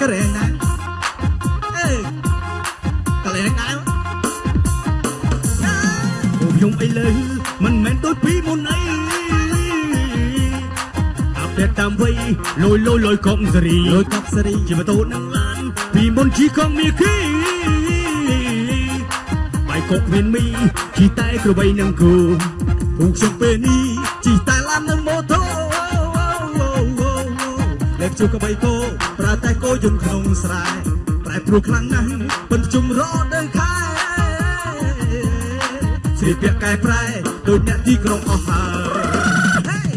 ក៏រែងដែរអេក៏រែងដែរពួកខ្ញុំឥឡូវមិនមែនដូចពីមុនអីអាប់ដេតតាមវ័យលយលយលយកុំសេរីលយកុំសេរីជាម៉ូតូនឹងឡានពីមុនជីកង់មីគីបាយកុកមានមីជីតែក្របីនឹងគូពួកខ្ញុំពេលនេះជីតែឡាននឹងម៉ូតូលេបជួកបីគោ ប្រើតែគោយន្តក្នុងស្រែប្រែប្រួលខ្លាំងណាស់ប៉ុនជុំរត់នៅខែស្រីពាក់កែប្រែដូចអ្នកទីក្រុងអស់ហើយ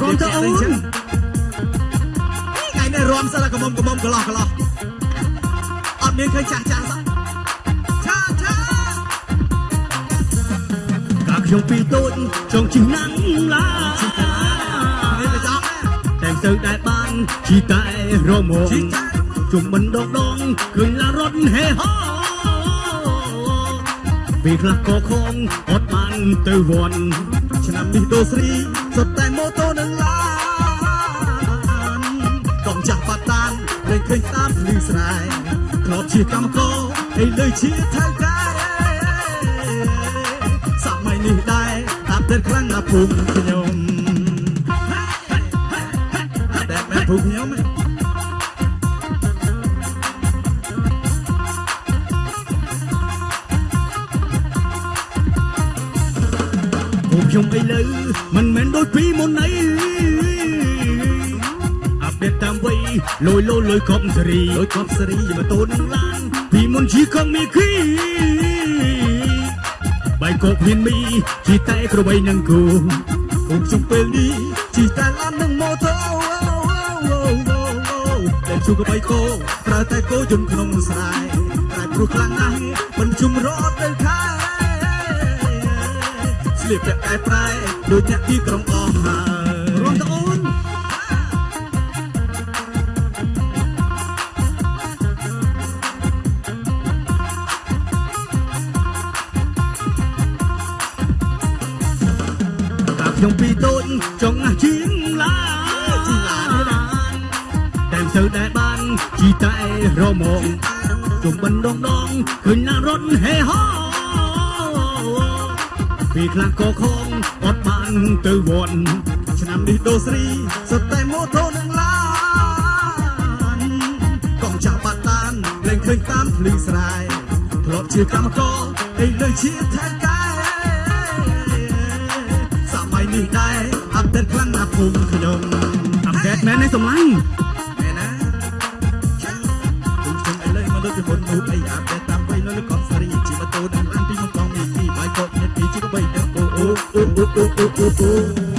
រំទៅអូនថ្ងៃនេះរំសិលកមុំកមុំកន្លោះកន្លោះអត់មានឃើញចាស់ចាស់សោះឆាឆាកាខ្ញុំពីតូចចង់ជិះណាំងឡានេះទៅចង់តែងទៅដែល បានជីតែរមងជុំមិនដងដងឃើញឡារត់ហេហោពេលខ្លះក៏ខំអត់បានទៅវត្តឆ្នាំនេះដូស្រីសុទ្ធតែម៉ូតូនឹងឡានកងចាស់បាត់តានលេងឃើញតាមភ្លឺស្រែធ្លាប់ជាកម្មករឥឡូវជាថៅកែសម័យនេះដែរតាប់តែខ្លាំងណាស់ភូមិខ្ញុំ តែមែនភូមិខ្ញុំឯងពួកខ្ញុំឥឡូវមិនមែនដូចពីមុនអីអាប់ដេតតាមវ័យលយលយលយកប់សេរីលយកប់សេរីយកម៉ូតូនឹងឡានពីមុនជីកង់មីគីបាយកកមានមីជីតែក្របីនឹងគូពួកខ្ញុំពេលនេះជីតែឡាន ជួកបៃគោប្រើតែគោយន្តក្នុងស្រែតែព្រោះខ្លាំងណាស់មិនជុំរត់ទៅខែស្លៀកពាក់កែប្រែដូចអ្នកទីក្រុងអស់ហើយរំតអូនតាខ្ញុំពីតូចចង់ណាស់ជាងឡាជាងឡាតែ ទៅដែលបានជីតែរមងជុំមិនដងដងឃើញណារត់ហេហោពីខ្លះក៏ខំអត់បានទៅវត្តឆ្នាំនេះដូស្រីសុទ្ធតែម៉ូតូនឹងឡានកងចាស់បាត់តានលែងឃើញតាមភ្លឺស្រែធ្លាប់ជាកម្មករឥឡូវជាថៃកែសម័យនេះដែរអាប់ដេតខ្លាំងណាស់ភូមិខ្ញុំអាប់ដេតមែនទេសម្លាញ់ មកដូចពីមុននោះអីអាប់ដេតតាមវ័យនៅលើកងសេរីជាម៉ូតូនឹងឡានពីមកកងមានពីបាយកកមានពីជាក៏បីទៅអូអូអូអូអូអូអូ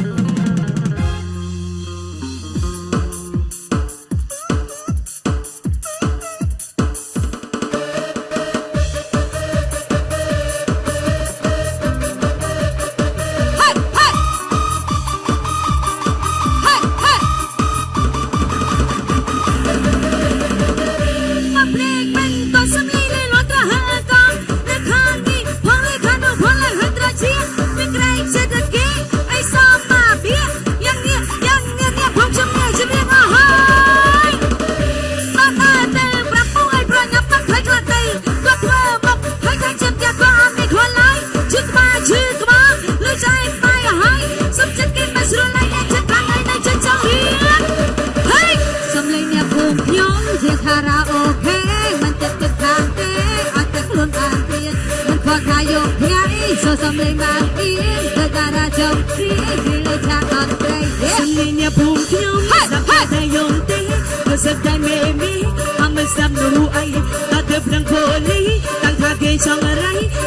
សូសំឡេងបានអៀនទៅតារាចុងគ្រាជាលើឆាកអត់ត្រេកសំឡេងអ្នកភូមិខ្ញុំសាប់តែយំទេគឺសឹកតែមេមីអមិនសាប់នោះអីតើទៅប្រឹងពលីតាំងថាគេចង់អី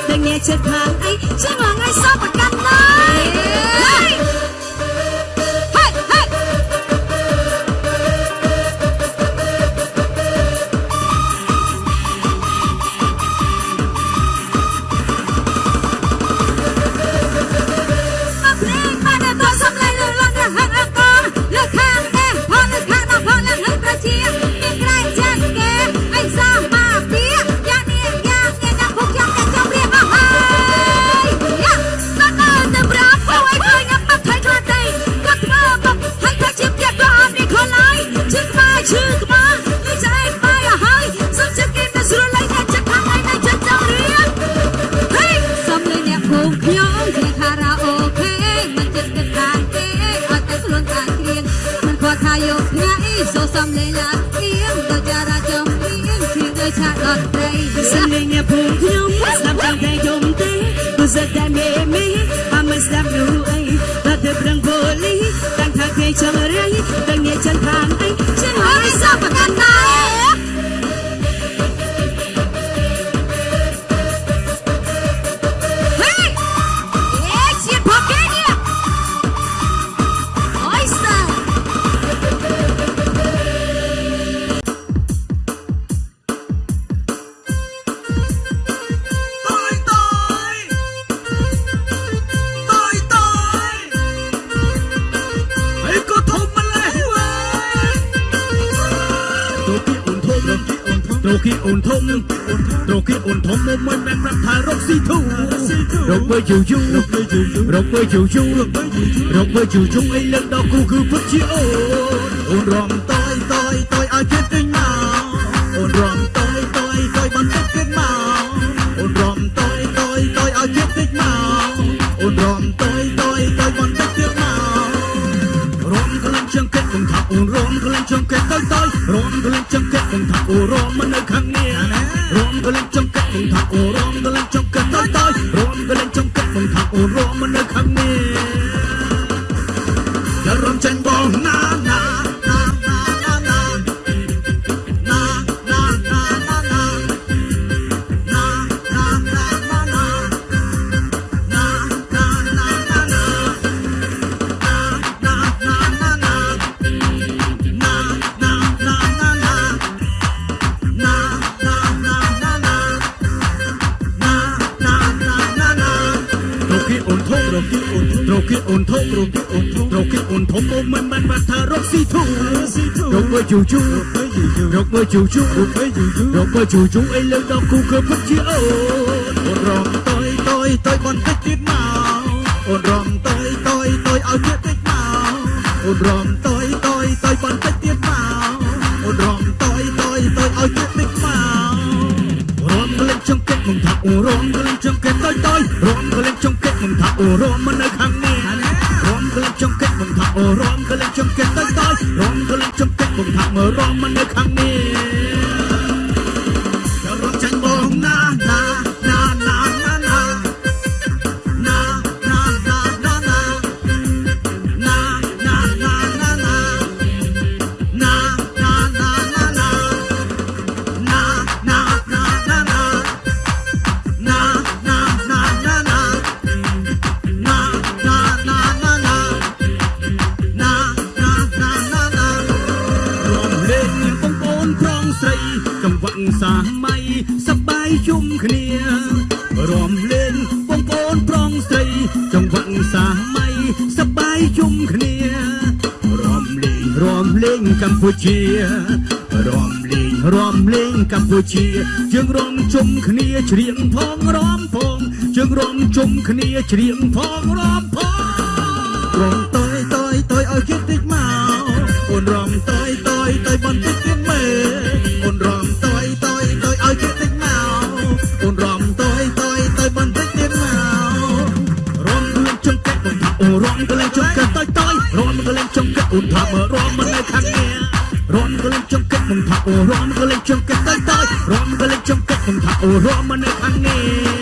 តែអ្នកចិត្តខាងអីជាងថ្ងៃសពកា សតែមេមីអមស្ដាប់នោះអីតែទៅប្រឹងប៉ូលីតាំងថាគេចង់រៃតាំងអ្នក chân ខាងអី Trên ត្រូវគេអូនធំត្រូវគេអូនធំមកមិនមែនប្រាប់ថារកស៊ីធូរកពេលយូរយូររកពេលយូរយូររកពេលយូរយូរអីលើកដល់គូគឺពិតជាអូនអូនរំតយតយតយឲ្យគេទិញ មិននៅខាងនេះរំក្លែងចង្កេតខ្ញុំថាអូរំក្លែងចង្កេតតយតយរំក្លែងចង្កេតខ្ញុំថាអូរំមិននៅខាងនេះ អូនធំរកគិតអូនធំរកគិតអូនធំអូនមិនបានបាត់ថារកស៊ីធំរកមើលយូយូរកមើលយូយូរកមើលយូយូរកមើលយូយូអីលើដល់គូគឺពិតជាអូនអូនរំតយតយតយបន្តិចទៀតមកអូនរំតយតយតយឲ្យទៀតតិចមកអូនរំតយតយតយបន្តិចទៀតមកអូនរំតយតយតយឲ្យទៀតតិចមករំលេចចង្កេះមិនថាអូនរំលេចចង្កេះតយតយរំលេចចង្កេះមិនថាអូនរំមិននៅខាងនេះ ចង្កេតមិនថាអូរំកលេងចង្កេតតយតយរំកលេងចង្កេតមិនថាមើរំមិននៅខាងនេះ សម័យសប្បាយជុំគ្នារំលេងរំលេងកម្ពុជារំលេងរំលេងកម្ពុជាយើងរំជុំគ្នាច្រៀងផងរំផងយើងរំជុំគ្នាច្រៀងផងរំផងរំតយតយតយឲ្យជាតិតិចមកអូនរំតយតយតយបន្តិច ងចង្កេតអូនថាមើរំមិននៅខាងនេះរំក្លែងចង្កេតមិនថាអូរំក្លែងចង្កេតតយតយរំក្លែងចង្កេតមិនថាអូរំមិននៅខាងនេះ